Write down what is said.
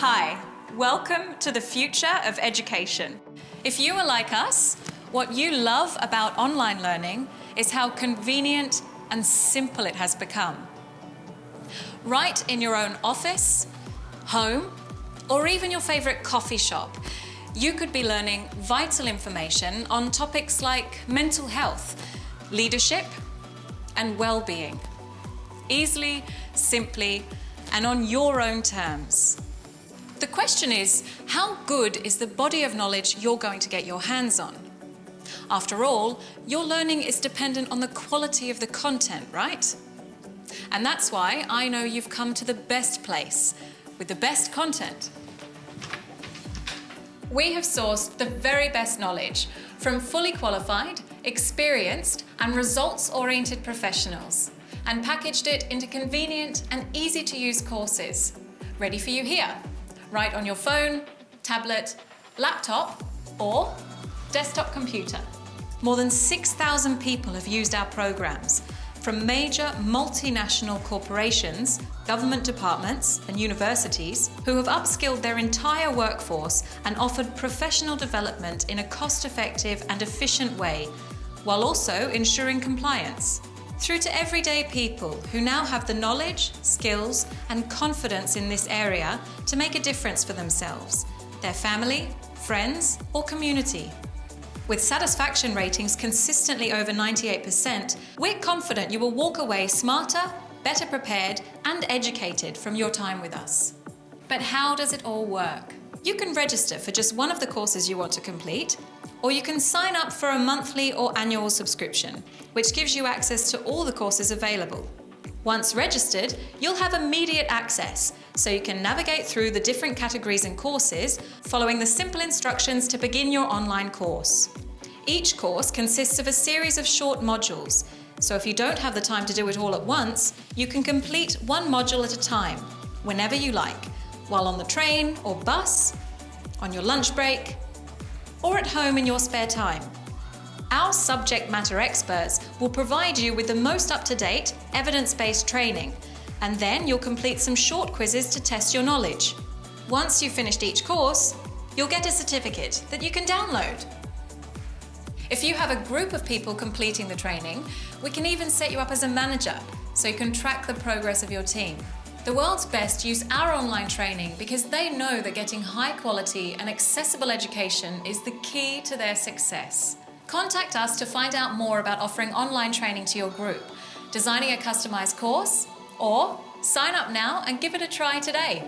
Hi, welcome to the future of education. If you are like us, what you love about online learning is how convenient and simple it has become. Right in your own office, home, or even your favourite coffee shop, you could be learning vital information on topics like mental health, leadership, and well-being. Easily, simply, and on your own terms. The question is, how good is the body of knowledge you're going to get your hands on? After all, your learning is dependent on the quality of the content, right? And that's why I know you've come to the best place, with the best content. We have sourced the very best knowledge from fully qualified, experienced and results-oriented professionals and packaged it into convenient and easy to use courses, ready for you here, right on your phone, tablet, laptop or desktop computer. More than 6,000 people have used our programs, from major multinational corporations, government departments and universities who have upskilled their entire workforce and offered professional development in a cost-effective and efficient way, while also ensuring compliance through to everyday people who now have the knowledge, skills and confidence in this area to make a difference for themselves, their family, friends or community. With satisfaction ratings consistently over 98%, we're confident you will walk away smarter, better prepared and educated from your time with us. But how does it all work? You can register for just one of the courses you want to complete or you can sign up for a monthly or annual subscription, which gives you access to all the courses available. Once registered, you'll have immediate access, so you can navigate through the different categories and courses, following the simple instructions to begin your online course. Each course consists of a series of short modules, so if you don't have the time to do it all at once, you can complete one module at a time, whenever you like, while on the train or bus, on your lunch break, or at home in your spare time. Our subject matter experts will provide you with the most up-to-date, evidence-based training, and then you'll complete some short quizzes to test your knowledge. Once you've finished each course, you'll get a certificate that you can download. If you have a group of people completing the training, we can even set you up as a manager so you can track the progress of your team. The world's best use our online training because they know that getting high quality and accessible education is the key to their success. Contact us to find out more about offering online training to your group, designing a customised course, or sign up now and give it a try today.